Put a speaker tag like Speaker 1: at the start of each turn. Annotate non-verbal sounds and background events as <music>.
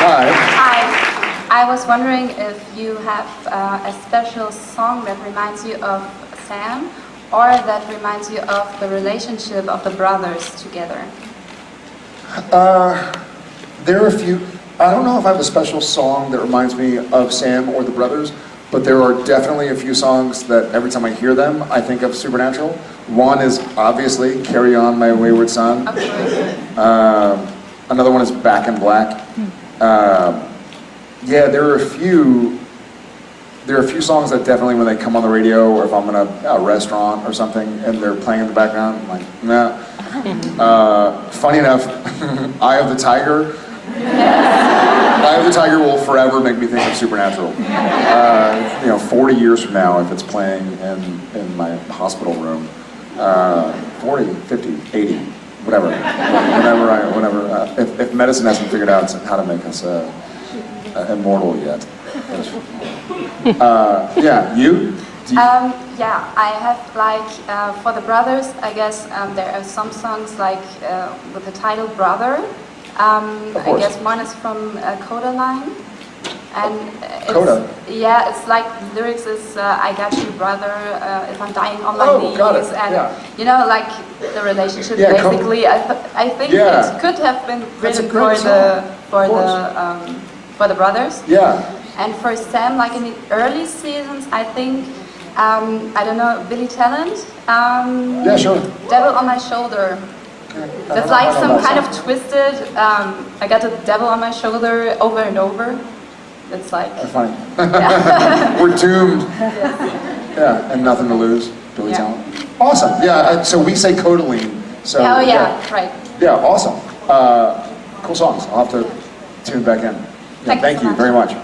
Speaker 1: Hi.
Speaker 2: Hi. I was wondering if you have uh, a special song that reminds you of Sam or that reminds you of the relationship of the brothers together.
Speaker 1: Uh, there are a few, I don't know if I have a special song that reminds me of Sam or the brothers, but there are definitely a few songs that every time I hear them, I think of Supernatural. One is obviously Carry On My Wayward Son.
Speaker 2: Of course.
Speaker 1: Uh, another one is Back in Black. Uh, yeah, there are a few. There are a few songs that definitely, when they come on the radio, or if I'm in a, a restaurant or something, and they're playing in the background, I'm like, nah. <laughs> Uh, funny enough, <laughs> Eye of the Tiger. Eye of the Tiger will forever make me think of Supernatural. Uh, you know, 40 years from now, if it's playing in, in my hospital room, uh, 40, 50, 80, whatever. Whenever I, whenever, uh, if, if medicine hasn't figured out how to make us uh, uh, immortal yet. Uh, yeah, you? You-
Speaker 2: Um, yeah, I have like uh, for the brothers. I guess um, there are some songs like uh, with the title "Brother." Um, I guess one is from uh, Kodaline, and it's? Yeah, it's like the lyrics is uh, "I got you, brother. Uh, if I'm dying on my
Speaker 1: Oh,
Speaker 2: knees," and
Speaker 1: yeah.
Speaker 2: you know, like the relationship.
Speaker 1: Yeah,
Speaker 2: basically, I, th- I think
Speaker 1: Yeah.
Speaker 2: it could have been
Speaker 1: a
Speaker 2: written for the for the um, for the brothers.
Speaker 1: yeah.
Speaker 2: And for Sam, like in the early seasons, I think, um, I don't know, Billy Talent, um,
Speaker 1: Yeah, sure.
Speaker 2: Devil on My Shoulder. That's like some kind of twisted, um, I got the devil on my shoulder over and over. It's like,
Speaker 1: That's funny. <laughs> We're doomed. <laughs> Yeah, and nothing to lose. Billy
Speaker 2: Yeah.
Speaker 1: Talent. Awesome. Yeah. uh, So we say Kodaline. So
Speaker 2: oh yeah, right.
Speaker 1: Yeah. Awesome. Uh, cool songs. I'll have to tune back in. Yeah,
Speaker 2: Thank you so
Speaker 1: you very much.